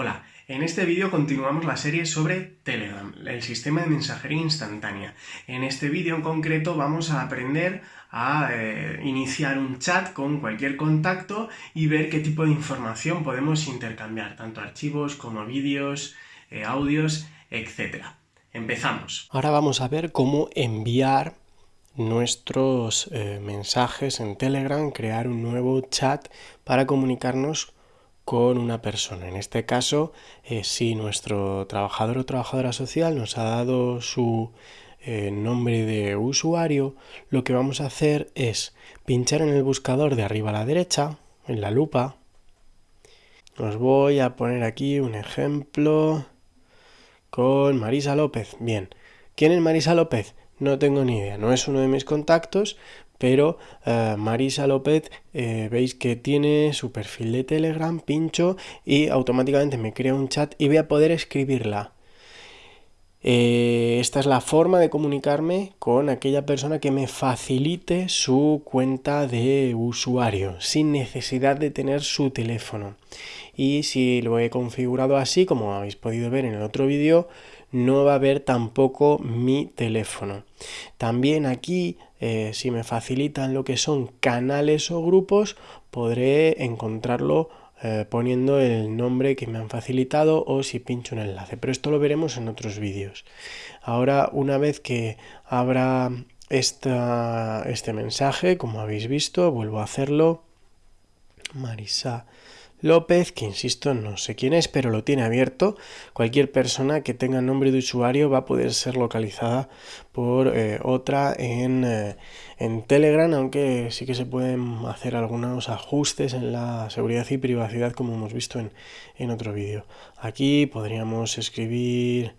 Hola, en este vídeo continuamos la serie sobre Telegram, el sistema de mensajería instantánea. En este vídeo en concreto vamos a aprender a eh, iniciar un chat con cualquier contacto y ver qué tipo de información podemos intercambiar, tanto archivos como vídeos, eh, audios, etc. Empezamos. Ahora vamos a ver cómo enviar nuestros eh, mensajes en Telegram, crear un nuevo chat para comunicarnos con una persona. En este caso, eh, si nuestro trabajador o trabajadora social nos ha dado su eh, nombre de usuario, lo que vamos a hacer es pinchar en el buscador de arriba a la derecha, en la lupa. Os voy a poner aquí un ejemplo con Marisa López. Bien, ¿quién es Marisa López? No tengo ni idea, no es uno de mis contactos, pero eh, Marisa López eh, veis que tiene su perfil de Telegram, pincho y automáticamente me crea un chat y voy a poder escribirla. Eh, esta es la forma de comunicarme con aquella persona que me facilite su cuenta de usuario sin necesidad de tener su teléfono. Y si lo he configurado así, como habéis podido ver en el otro vídeo, no va a haber tampoco mi teléfono. También aquí, eh, si me facilitan lo que son canales o grupos, podré encontrarlo eh, poniendo el nombre que me han facilitado o si pincho un enlace. Pero esto lo veremos en otros vídeos. Ahora, una vez que abra esta, este mensaje, como habéis visto, vuelvo a hacerlo. Marisa López, que insisto, no sé quién es, pero lo tiene abierto. Cualquier persona que tenga nombre de usuario va a poder ser localizada por eh, otra en, eh, en, Telegram, aunque sí que se pueden hacer algunos ajustes en la seguridad y privacidad, como hemos visto en, en otro vídeo. Aquí podríamos escribir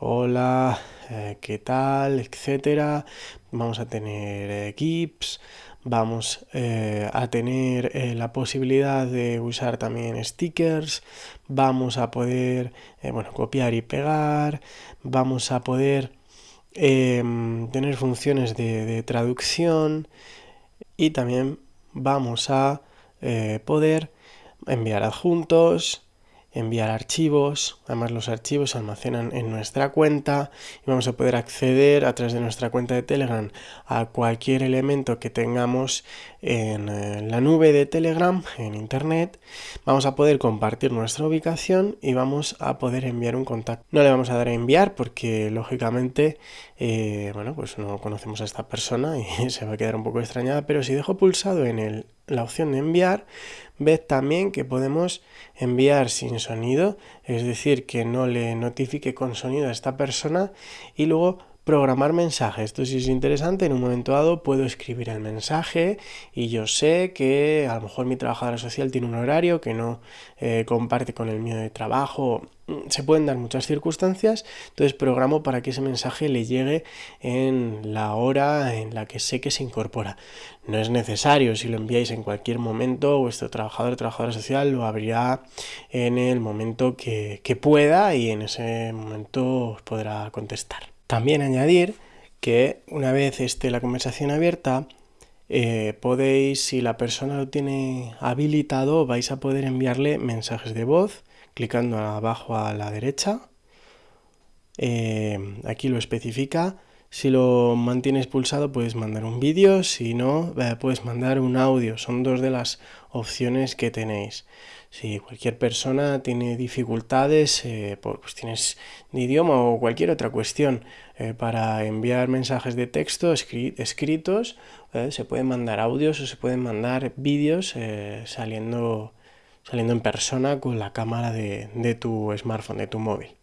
hola, eh, qué tal, etcétera. Vamos a tener GIPs vamos eh, a tener eh, la posibilidad de usar también stickers, vamos a poder eh, bueno, copiar y pegar, vamos a poder em, tener funciones de, de, traducción y también vamos a poder enviar adjuntos, enviar archivos, además los archivos se almacenan en nuestra cuenta y vamos a poder acceder a través de nuestra cuenta de Telegram a cualquier elemento que tengamos en eh, la nube de Telegram, en internet, vamos a poder compartir nuestra ubicación y vamos a poder enviar un contacto. No le vamos a dar a enviar porque lógicamente, eh, bueno, pues no conocemos a esta persona y se va a quedar un poco extrañada, pero si dejo pulsado en el, la opción de enviar, ved también que podemos enviar sin sonido, es decir, que no le notifique con sonido a esta persona y luego programar mensajes. Esto sí es interesante, en un momento dado puedo escribir el mensaje y yo sé que a lo mejor mi trabajadora social tiene un horario que no eh, comparte con el mío de trabajo. Mm, se pueden dar muchas circunstancias, entonces programo para que ese mensaje le llegue en la hora en la que sé que se incorpora. No es necesario, si lo enviáis en cualquier momento, vuestro trabajador o trabajadora social lo abrirá en el momento que, que pueda y en ese momento os podrá contestar. También añadir que una vez esté la conversación abierta, eh, podéis, si la persona lo tiene habilitado, vais a poder enviarle mensajes de voz clicando abajo a la derecha. Eh, aquí lo especifica. Si lo mantienes pulsado puedes mandar un vídeo, si no eh, puedes mandar un audio. Son dos de las opciones que tenéis. Si cualquier persona tiene dificultades eh, por cuestiones de idioma o cualquier otra cuestión eh, para enviar mensajes de texto escritos, eh, se pueden mandar audios o se pueden mandar vídeos saliendo, saliendo en persona con la cámara de tu smartphone, de tu móvil.